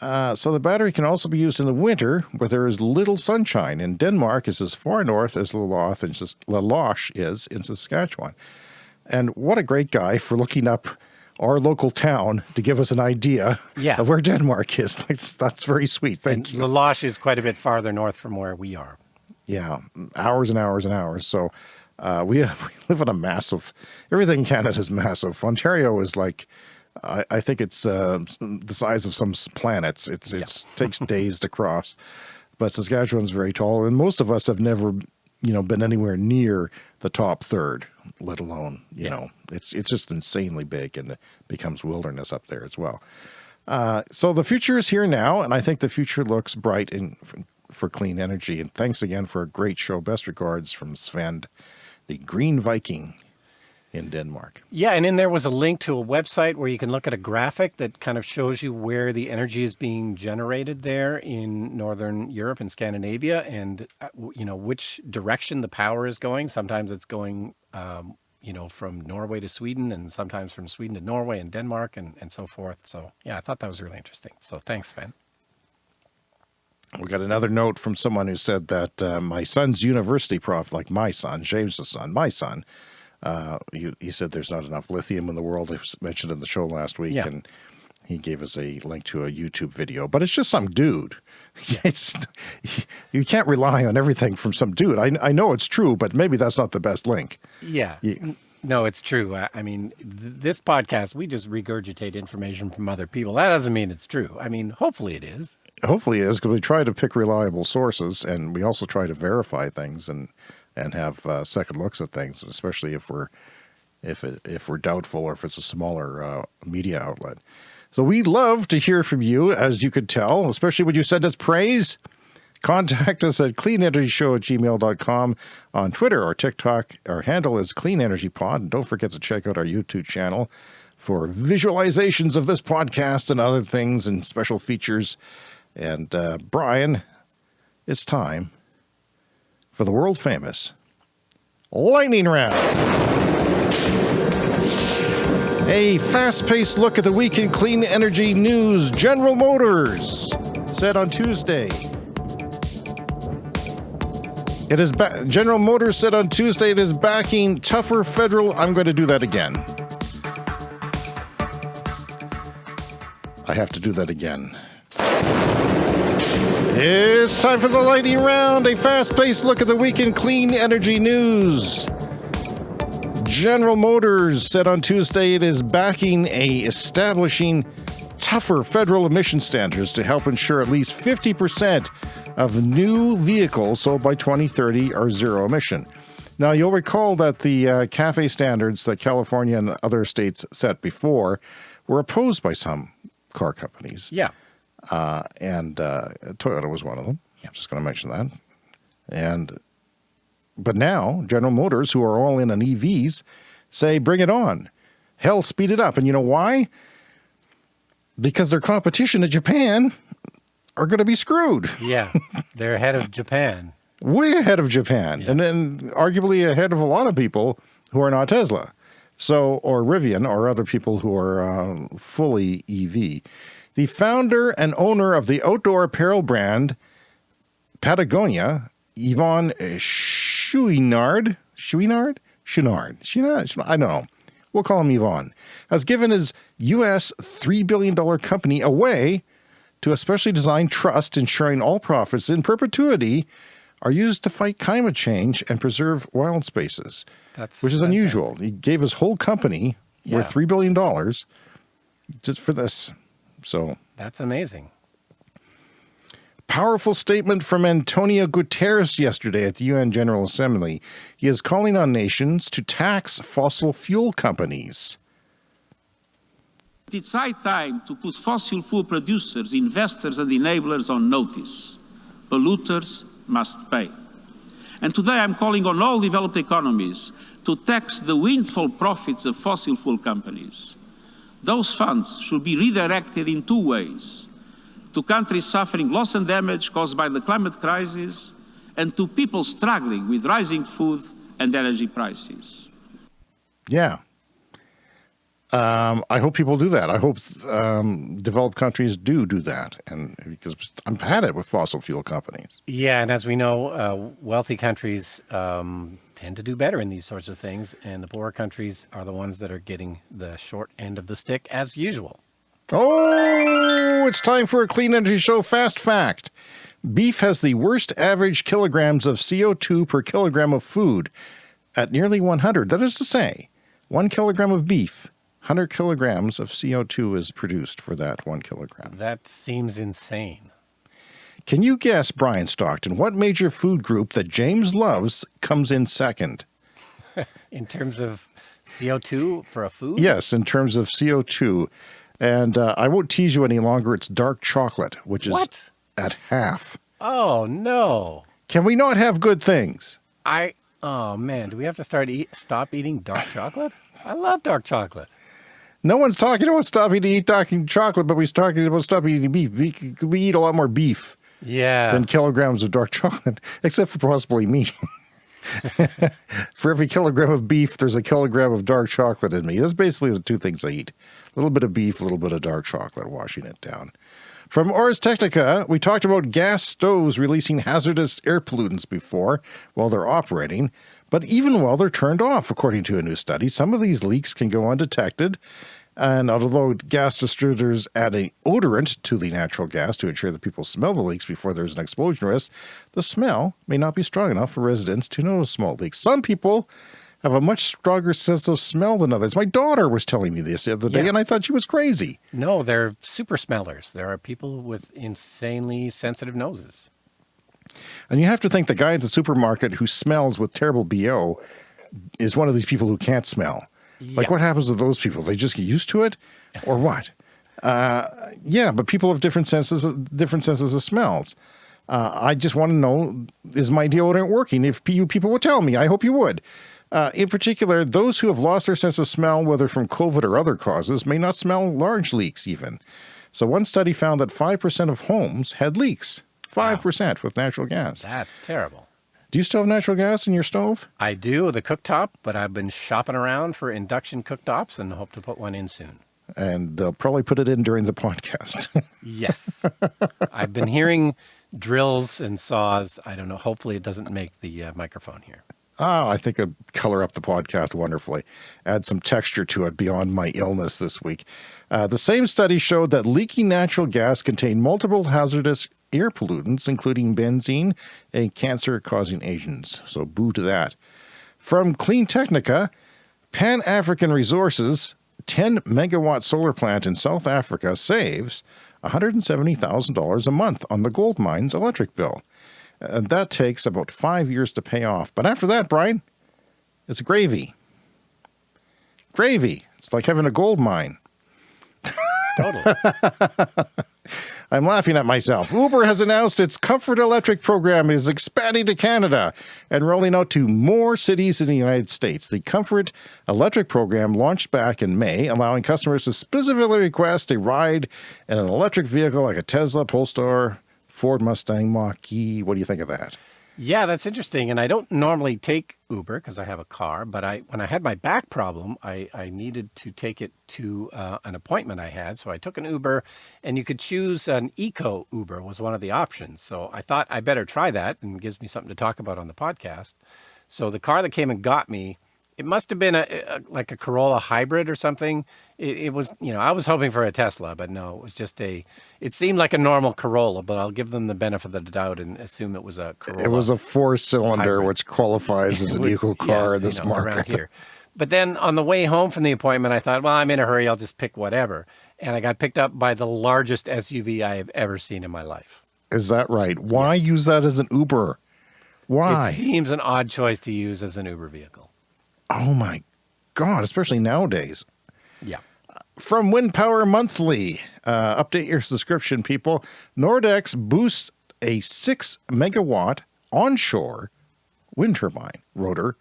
uh, so the battery can also be used in the winter where there is little sunshine. And Denmark is as far north as La Loche and La Loche is in Saskatchewan. And what a great guy for looking up our local town to give us an idea yeah. of where Denmark is. That's, that's very sweet. Thank and you. La Loche is quite a bit farther north from where we are. Yeah, hours and hours and hours. So uh, we, we live in a massive, everything in Canada is massive. Ontario is like, I, I think it's uh, the size of some planets. It's yeah. takes days to cross, but Saskatchewan's very tall, and most of us have never, you know, been anywhere near the top third, let alone you yeah. know, it's it's just insanely big, and it becomes wilderness up there as well. Uh, so the future is here now, and I think the future looks bright in for clean energy. And thanks again for a great show. Best regards from Sven, the Green Viking in Denmark. Yeah, and then there was a link to a website where you can look at a graphic that kind of shows you where the energy is being generated there in Northern Europe and Scandinavia and, uh, you know, which direction the power is going. Sometimes it's going, um, you know, from Norway to Sweden and sometimes from Sweden to Norway and Denmark and, and so forth. So, yeah, I thought that was really interesting. So thanks, Sven. We got another note from someone who said that uh, my son's university prof, like my son, James' son, my son, uh, he, he, said there's not enough lithium in the world. It was mentioned in the show last week, yeah. and he gave us a link to a YouTube video. But it's just some dude. It's you can't rely on everything from some dude. I I know it's true, but maybe that's not the best link. Yeah. yeah. No, it's true. I mean, th this podcast, we just regurgitate information from other people. That doesn't mean it's true. I mean, hopefully it is. Hopefully it is because we try to pick reliable sources and we also try to verify things and and have uh, second looks at things, especially if we're if it, if we're doubtful or if it's a smaller uh, media outlet. So we love to hear from you, as you could tell, especially when you send us praise. Contact us at cleanenergyshow at gmail.com on Twitter or TikTok. Our handle is Clean Energy Pod. And don't forget to check out our YouTube channel for visualizations of this podcast and other things and special features. And uh, Brian, it's time for the world famous Lightning Round. A fast-paced look at the week in clean energy news. General Motors said on Tuesday. It is General Motors said on Tuesday it is backing tougher federal. I'm going to do that again. I have to do that again. It's time for the lightning round, a fast-paced look at the week in clean energy news. General Motors said on Tuesday it is backing a establishing tougher federal emission standards to help ensure at least 50% of new vehicles sold by 2030 are zero emission. Now, you'll recall that the uh, CAFE standards that California and other states set before were opposed by some car companies. Yeah. Uh, and uh, Toyota was one of them. I'm just going to mention that. And but now General Motors, who are all in on EVs, say bring it on. Hell, speed it up. And you know why? Because their competition in Japan are going to be screwed. Yeah, they're ahead of Japan. Way ahead of Japan, yeah. and then arguably ahead of a lot of people who are not Tesla, so or Rivian or other people who are uh, fully EV. The founder and owner of the outdoor apparel brand Patagonia, Yvon Chouinard, Chouinard? Chouinard, Chouinard, I don't know. We'll call him Yvon, has given his U.S. $3 billion company away to a specially designed trust ensuring all profits in perpetuity are used to fight climate change and preserve wild spaces, That's which is fantastic. unusual. He gave his whole company yeah. worth $3 billion just for this. So that's amazing. Powerful statement from Antonio Guterres yesterday at the UN General Assembly. He is calling on nations to tax fossil fuel companies. It's high time to put fossil fuel producers, investors, and enablers on notice. Polluters must pay. And today I'm calling on all developed economies to tax the windfall profits of fossil fuel companies. Those funds should be redirected in two ways to countries suffering loss and damage caused by the climate crisis, and to people struggling with rising food and energy prices. Yeah. Um, I hope people do that. I hope um, developed countries do do that, and because I've had it with fossil fuel companies. Yeah, and as we know, uh, wealthy countries um, tend to do better in these sorts of things, and the poorer countries are the ones that are getting the short end of the stick, as usual. Oh, it's time for a clean energy show fast fact. Beef has the worst average kilograms of CO2 per kilogram of food at nearly 100. That is to say, one kilogram of beef 100 kilograms of CO2 is produced for that one kilogram. That seems insane. Can you guess, Brian Stockton, what major food group that James loves comes in second? in terms of CO2 for a food? Yes, in terms of CO2. And uh, I won't tease you any longer. It's dark chocolate, which is what? at half. Oh, no. Can we not have good things? I, oh man, do we have to start eat, stop eating dark chocolate? I love dark chocolate. No one's talking about stopping to eat talking chocolate, but we're talking about stopping eating beef. We, we eat a lot more beef yeah. than kilograms of dark chocolate, except for possibly me. for every kilogram of beef, there's a kilogram of dark chocolate in me. That's basically the two things I eat. A little bit of beef, a little bit of dark chocolate, washing it down. From Ars Technica, we talked about gas stoves releasing hazardous air pollutants before while they're operating, but even while they're turned off, according to a new study, some of these leaks can go undetected and although gas distributors add an odorant to the natural gas to ensure that people smell the leaks before there's an explosion risk, the smell may not be strong enough for residents to notice small leaks. Some people have a much stronger sense of smell than others. My daughter was telling me this the other day, yeah. and I thought she was crazy. No, they're super smellers. There are people with insanely sensitive noses. And you have to think the guy at the supermarket who smells with terrible BO is one of these people who can't smell. Like, what happens to those people? They just get used to it, or what? Uh, yeah, but people have different senses, of, different senses of smells. Uh, I just want to know: is my deodorant working? If you people would tell me, I hope you would. Uh, in particular, those who have lost their sense of smell, whether from COVID or other causes, may not smell large leaks even. So one study found that 5% of homes had leaks. 5% wow. with natural gas. That's terrible. Do you still have natural gas in your stove? I do, the cooktop, but I've been shopping around for induction cooktops and hope to put one in soon. And they'll probably put it in during the podcast. yes. I've been hearing drills and saws. I don't know. Hopefully it doesn't make the uh, microphone here. Oh, I think it'd color up the podcast wonderfully. Add some texture to it beyond my illness this week. Uh, the same study showed that leaking natural gas contained multiple hazardous air pollutants, including benzene, a cancer-causing agent. So boo to that. From Clean Technica, Pan African Resources 10 megawatt solar plant in South Africa saves $170,000 a month on the gold mine's electric bill. And that takes about five years to pay off. But after that, Brian, it's gravy. Gravy. It's like having a gold mine. Totally. I'm laughing at myself. Uber has announced its Comfort Electric program is expanding to Canada and rolling out to more cities in the United States. The Comfort Electric program launched back in May, allowing customers to specifically request a ride in an electric vehicle like a Tesla, Polestar, Ford Mustang Mach-E. What do you think of that? Yeah, that's interesting. And I don't normally take Uber because I have a car, but I when I had my back problem, I, I needed to take it to uh, an appointment I had. So I took an Uber and you could choose an eco Uber was one of the options. So I thought I better try that and gives me something to talk about on the podcast. So the car that came and got me it must have been a, a, like a Corolla hybrid or something. It, it, was, you know, I was hoping for a Tesla, but no, it was just a. It seemed like a normal Corolla, but I'll give them the benefit of the doubt and assume it was a Corolla. It was a four-cylinder, which qualifies as an eco car yeah, in this you know, market. here. But then on the way home from the appointment, I thought, well, I'm in a hurry. I'll just pick whatever. And I got picked up by the largest SUV I have ever seen in my life. Is that right? Why yeah. use that as an Uber? Why? It seems an odd choice to use as an Uber vehicle. Oh my God, especially nowadays. Yeah. From Wind Power Monthly, uh, update your subscription, people. Nordex boosts a six megawatt onshore wind turbine rotor,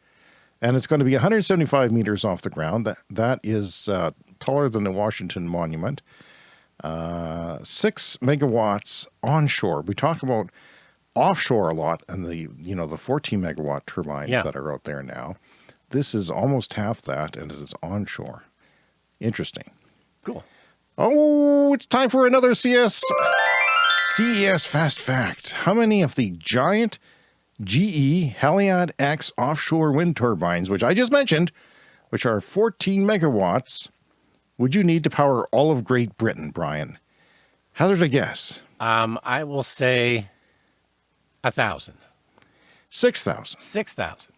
and it's going to be 175 meters off the ground. That that is uh, taller than the Washington Monument. Uh, six megawatts onshore. We talk about offshore a lot and the, you know, the 14 megawatt turbines Yeah. that are out there now. This is almost half that and it is onshore. Interesting. Cool. Oh, it's time for another CS CES Fast Fact. How many of the giant GE Haliade-X offshore wind turbines, which I just mentioned, which are 14 megawatts, would you need to power all of Great Britain, Brian? Hazard a guess. Um, I will say a thousand, 6,000. six thousand.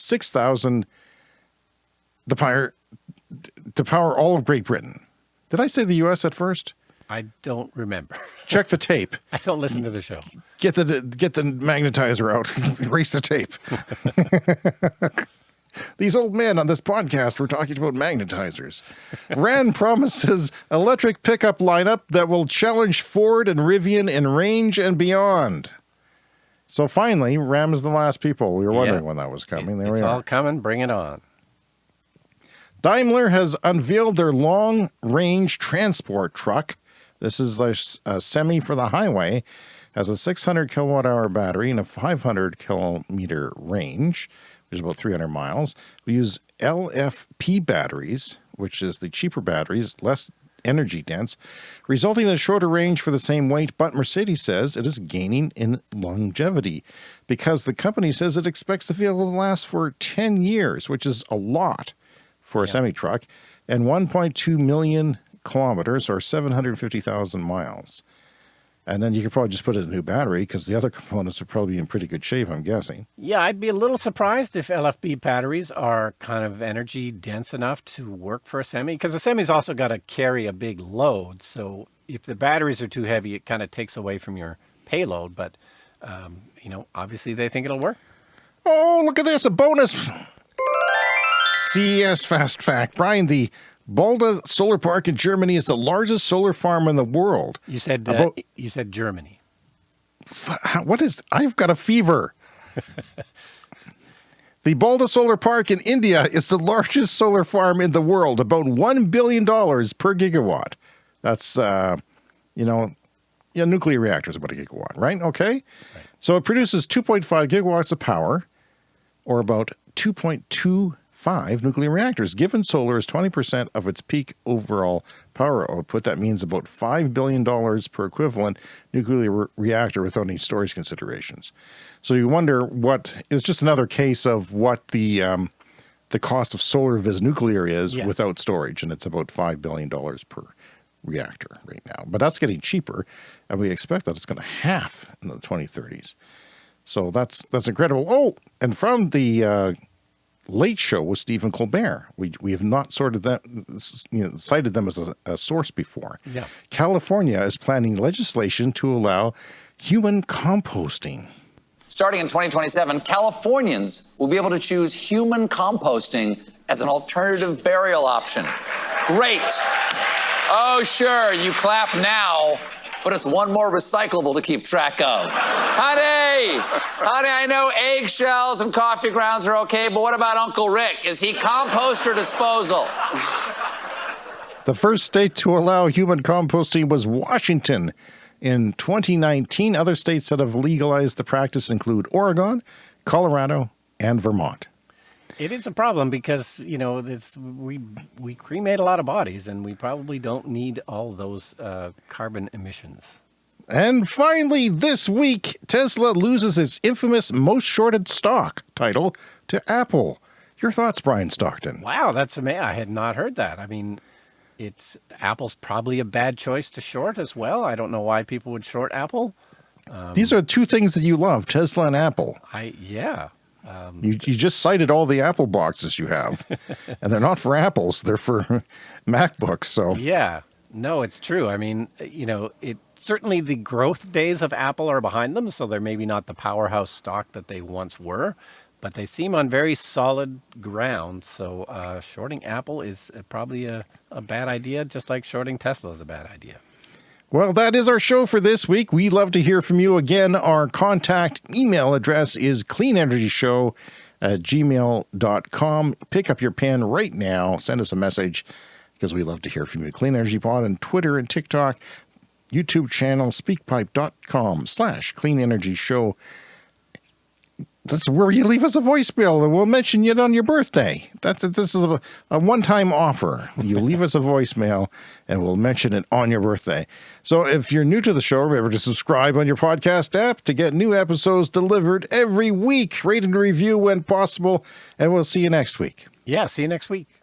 6,000 the power to power all of Great Britain. Did I say the US at first? I don't remember. Check the tape. I don't listen to the show. Get the get the magnetizer out. Erase the tape. These old men on this podcast were talking about magnetizers. Ram promises electric pickup lineup that will challenge Ford and Rivian in range and beyond. So finally, Ram's the last people. We were wondering Yeah. when that was coming. There it's we are. It's all coming. Bring it on. Daimler has unveiled their long range transport truck. This is a semi for the highway, has a 600 kilowatt hour battery and a 500 kilometer range, which is about 300 miles. We use LFP batteries, which is the cheaper batteries, less energy dense, resulting in a shorter range for the same weight. But Mercedes says it is gaining in longevity because the company says it expects the vehicle to last for 10 years, which is a lot for a semi truck, and 1.2 million kilometers or 750,000 miles. And then you could probably just put in a new battery because the other components would probably in pretty good shape, I'm guessing. Yeah, I'd be a little surprised if LFP batteries are kind of energy dense enough to work for a semi because the semi's also got to carry a big load. So if the batteries are too heavy, it kind of takes away from your payload. But, um, you know, obviously they think it'll work. Oh, look at this, a bonus. CES Fast Fact. Brian, the Bhadla Solar Park in Germany is the largest solar farm in the world. You said uh, About- you said Germany. What is, I've got a fever. the Bhadla Solar Park in India is the largest solar farm in the world, about $1 billion per gigawatt. That's, uh, you know, yeah, nuclear reactors about a gigawatt, right? Okay. right. So it produces 2.5 gigawatts of power, or about 2.25 nuclear reactors. Given solar is 20% of its peak overall power output, that means about $5 billion per equivalent nuclear re- reactor without any storage considerations. So you wonder what is just another case of what the um, the cost of solar vis nuclear is Yeah. without storage, and it's about $5 billion per reactor right now. But that's getting cheaper, and we expect that it's going to half in the 2030s. So that's that's incredible. Oh, and from the uh, Late Show with Stephen Colbert, we we have not sorted that you know, cited them as a, a source before. Yeah. California is planning legislation to allow human composting. Starting in 2027, Californians will be able to choose human composting as an alternative burial option. Great. Oh, sure, you clap now, but it's one more recyclable to keep track of. Honey, honey, I know eggshells and coffee grounds are okay, but what about Uncle Rick? Is he compost or disposal? The first state to allow human composting was Washington in 2019. Other states that have legalized the practice include Oregon, Colorado, and Vermont. It is a problem because you know it's we we cremate a lot of bodies and we probably don't need all those uh, carbon emissions. And finally, this week, Tesla loses its infamous most shorted stock title to Apple. Your thoughts, Brian Stockton? Wow, that's amazing! I had not heard that. I mean, it's Apple's probably a bad choice to short as well. I don't know why people would short Apple. These are two things that you love Tesla and Apple. I yeah. You, you just cited all the Apple boxes you have, and they're not for Apples, they're for MacBooks. So, Yeah, no, it's true. I mean, you know, it certainly the growth days of Apple are behind them, so they're maybe not the powerhouse stock that they once were, but they seem on very solid ground. So, uh, shorting Apple is probably a, a bad idea, just like shorting Tesla is a bad idea. Well, that is our show for this week. We love to hear from you again. Our contact email address is cleanenergyshow at gmail.com. Pick up your pen right now, send us a message. because we love to hear from you. Clean Energy Pod on Twitter and TikTok, YouTube channel, speakpipe.com slash clean energy show. That's where you leave us a voicemail and we'll mention it on your birthday. That's this is a, a one-time offer. You leave us a voicemail and we'll mention it on your birthday. So if you're new to the show, remember to subscribe on your podcast app to get new episodes delivered every week. Rate and review when possible, and we'll see you next week. Yeah, see you next week.